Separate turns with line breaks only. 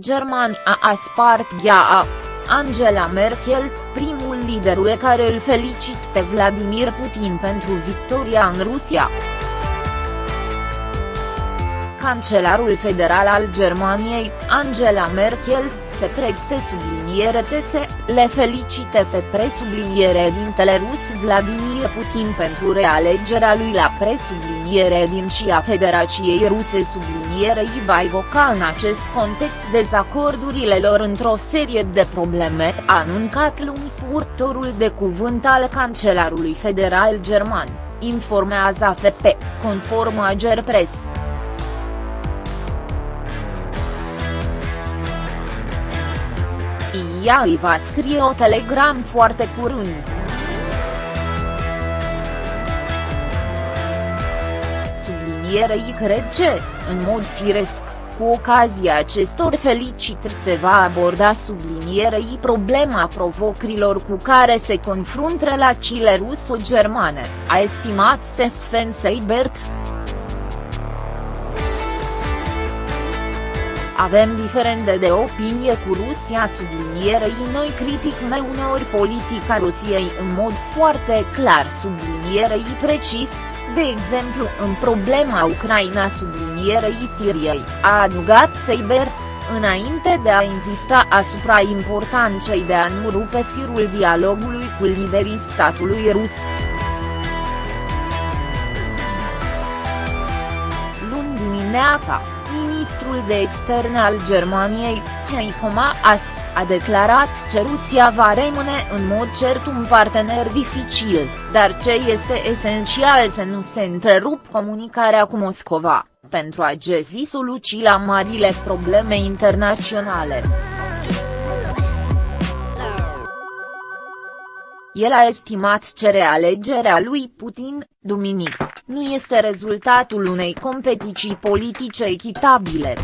Germania a spart gheaa. Angela Merkel, primul lider care îl felicit pe Vladimir Putin pentru victoria în Rusia. Cancelarul federal al Germaniei, Angela Merkel, se pregăte subliniere tese, le felicite pe presubliniere dintele rus Vladimir Putin pentru realegerea lui la presubliniere din și a Federației Ruse sublinierei va evoca în acest context dezacordurile lor într-o serie de probleme, a anuncat luni purtorul de cuvânt al cancelarului federal german, informează AFP, conform Agerpress. Ea îi va scrie o telegram foarte curând. Sublinierei cred ce, în mod firesc, cu ocazia acestor felicitări se va aborda sublinierei problema provocărilor cu care se confruntă relațiile ruso-germane, a estimat Stefan Seibert. Avem diferende de opinie cu Rusia sublinierei noi critic mai uneori politica Rusiei în mod foarte clar sublinierei precis, de exemplu în problema Ucraina sublinierei Siriei, a adăugat Seibert, înainte de a insista asupra importanței de a nu rupe firul dialogului cu liderii statului rus. Luni dimineața ministrul de externe al Germaniei, Heiko Maas, a declarat că Rusia va rămâne în mod cert un partener dificil, dar ce este esențial să nu se întrerup comunicarea cu Moscova, pentru a găsi soluții la marile probleme internaționale. El a estimat că realegerea lui Putin, duminică, nu este rezultatul unei competiții politice echitabile,